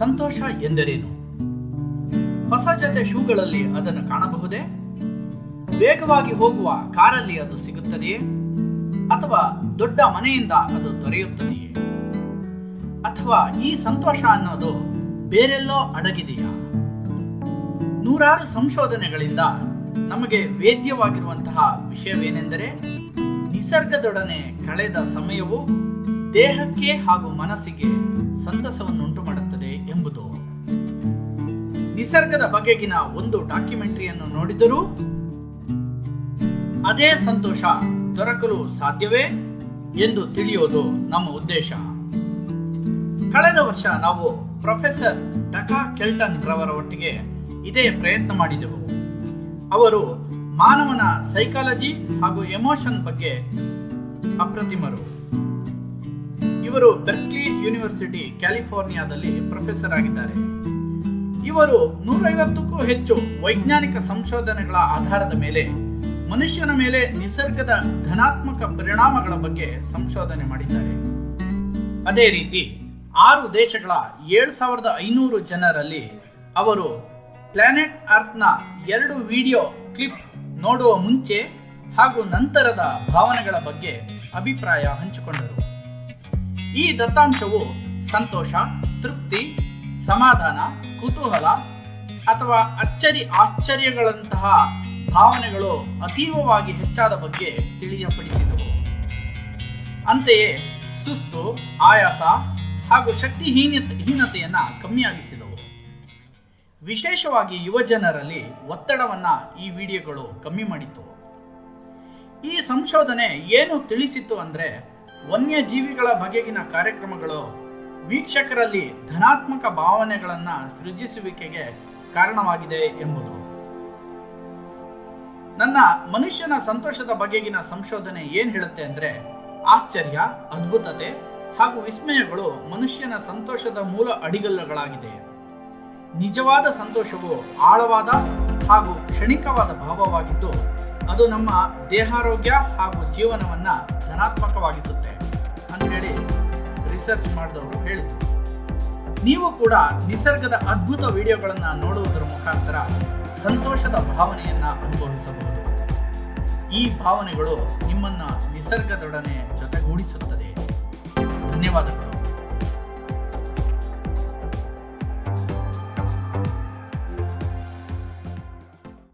ಸಂತೋಷ ಎಂದರೇನು? ಹೊಸ ಜೊತೆ ಶೂಗಳಲ್ಲಿ ಅದನ್ನು ಕಾಣಬಹುದೇ? ವೇಗವಾಗಿ ಹೋಗುವ ಕಾರಲ್ಲಿ ಅದು ಸಿಗುತ್ತದೆಯೇ? ಅಥವಾ ದೊಡ್ಡ ಮನೆಯಿಂದ ಅದು ದೊರೆಯುತ್ತದೆಯೇ? ಅಥವಾ ಈ ಸಂತೋಷ ಅನ್ನೋದು ಬೇರೆಲ್ಲೋ ಅಡಗಿದೆಯಾ? ನೂರಾರು ಸಂಶೋಧನೆಗಳಿಂದ ನಮಗೆ ವೇದ್ಯವಾಗಿರುವಂತಹ ವಿಷಯವೇನೆಂದರೆ, ನಿಸರ್ಗದೊಡನೆ ಕಳೆದ ಸಮಯವು ದೇಹಕ್ಕೆ ಹಾಗೂ ಮನಸ್ಸಿಗೆ ಸಂತಸವನ್ನುಂಟು ಮಾಡುತ್ತದೆ ಎಂಬುದು. ನಿಸರ್ಗದ ಬಗೆಗಿನ ಒಂದು ಡಾಕ್ಯುಮೆಂಟರಿಯನ್ನು ನೋಡಿದರೂ ಅದೇ ಸಂತೋಷ ದೊರಕಲು ಸಾಧ್ಯವೇ ಎಂದು ತಿಳಿಯೋದು ನಮ್ಮ ಉದ್ದೇಶ. ಕಳೆದ ವರ್ಷ ನಾವು ಪ್ರೊಫೆಸರ್ ಡಕಾ ಕೆಲ್ಟನ್ ರವರ ಒಟ್ಟಿಗೆ ಇದೇ ಪ್ರಯತ್ನ ಮಾಡಿದೆವು. ಅವರು ಮಾನವನ ಸೈಕಾಲಜಿ ಹಾಗೂ ಎಮೋಷನ್ ಬಗ್ಗೆ ಅಪ್ರತಿಮರು. ಇವರು ಬೆರ್ಕ್ಲಿ ಯೂನಿವರ್ಸಿಟಿ ಕ್ಯಾಲಿಫೋರ್ನಿಯಾದಲ್ಲಿ ಪ್ರೊಫೆಸರ್ ಆಗಿದ್ದಾರೆ. ಇವರು ನೂರೈವತ್ತಕ್ಕೂ ಹೆಚ್ಚು ವೈಜ್ಞಾನಿಕ ಸಂಶೋಧನೆಗಳ ಆಧಾರದ ಮೇಲೆ ಮನುಷ್ಯನ ಮೇಲೆ ನಿಸರ್ಗದ ಧನಾತ್ಮಕ ಪರಿಣಾಮಗಳ ಬಗ್ಗೆ ಸಂಶೋಧನೆ ಮಾಡಿದ್ದಾರೆ. ಅದೇ ರೀತಿ ಆರು ದೇಶಗಳ ಏಳು ಸಾವಿರದ ಐನೂರು ಜನರಲ್ಲಿ ಅವರು ಪ್ಲಾನೆಟ್ ಅರ್ತ್ನ ಎರಡು ವಿಡಿಯೋ ಕ್ಲಿಪ್ ನೋಡುವ ಮುಂಚೆ ಹಾಗೂ ನಂತರದ ಭಾವನೆಗಳ ಬಗ್ಗೆ ಅಭಿಪ್ರಾಯ ಹಂಚಿಕೊಂಡರು. ಈ ದತ್ತಾಂಶವು ಸಂತೋಷ, ತೃಪ್ತಿ, ಸಮಾಧಾನ, ಕುತೂಹಲ ಅಥವಾ ಅಚ್ಚರಿ ಆಶ್ಚರ್ಯಗಳಂತಹ ಭಾವನೆಗಳು ಅತೀವವಾಗಿ ಹೆಚ್ಚಾದ ಬಗ್ಗೆ ತಿಳಿಯಪಡಿಸಿದವು. ಅಂತೆಯೇ ಸುಸ್ತು, ಆಯಾಸ ಹಾಗೂ ಶಕ್ತಿಹೀನತೆ, ಹೀನತೆಯನ್ನ ಕಮ್ಮಿಯಾಗಿಸಿದವು. ವಿಶೇಷವಾಗಿ ಯುವಜನರಲ್ಲಿ ಒತ್ತಡವನ್ನ ಈ ವಿಡಿಯೋಗಳು ಕಮ್ಮಿ ಮಾಡಿತು. ಈ ಸಂಶೋಧನೆ ಏನು ತಿಳಿಸಿತು ಅಂದ್ರೆ ವನ್ಯಜೀವಿಗಳ ಬಗೆಗಿನ ಕಾರ್ಯಕ್ರಮಗಳು ವೀಕ್ಷಕರಲ್ಲಿ ಧನಾತ್ಮಕ ಭಾವನೆಗಳನ್ನ ಸೃಜಿಸುವಿಕೆಗೆ ಕಾರಣವಾಗಿದೆ ಎಂಬುದು. ನನ್ನ ಮನುಷ್ಯನ ಸಂತೋಷದ ಬಗೆಗಿನ ಸಂಶೋಧನೆ ಏನ್ ಹೇಳುತ್ತೆ ಅಂದ್ರೆ ಆಶ್ಚರ್ಯ, ಅದ್ಭುತತೆ ಹಾಗೂ ವಿಸ್ಮಯಗಳು ಮನುಷ್ಯನ ಸಂತೋಷದ ಮೂಲ ಅಡಿಗಲ್ಲುಗಳಾಗಿದೆ. ನಿಜವಾದ ಸಂತೋಷವು ಆಳವಾದ ಹಾಗೂ ಕ್ಷಣಿಕವಾದ ಭಾವವಾಗಿದ್ದು ಅದು ನಮ್ಮ ದೇಹಾರೋಗ್ಯ ಹಾಗೂ ಜೀವನವನ್ನ ಧನಾತ್ಮಕವಾಗಿಸುತ್ತೆ. ಹೇಳಿ ರಿಸರ್ಚ್ ಮಾಡಿದವರು ಹೇಳಿದರು. ನೀವು ಕೂಡ ನಿಸರ್ಗದ ಅದ್ಭುತ ವಿಡಿಯೋಗಳನ್ನು ನೋಡುವುದರ ಮುಖಾಂತರ ಸಂತೋಷದ ಭಾವನೆಯನ್ನು ಅನುಭವಿಸಬಹುದು. ಈ ಭಾವನೆಗಳು ನಿಮ್ಮನ್ನ ನಿಸರ್ಗದೊಡನೆ ಜೊತೆಗೂಡಿಸುತ್ತದೆ. ಧನ್ಯವಾದಗಳು.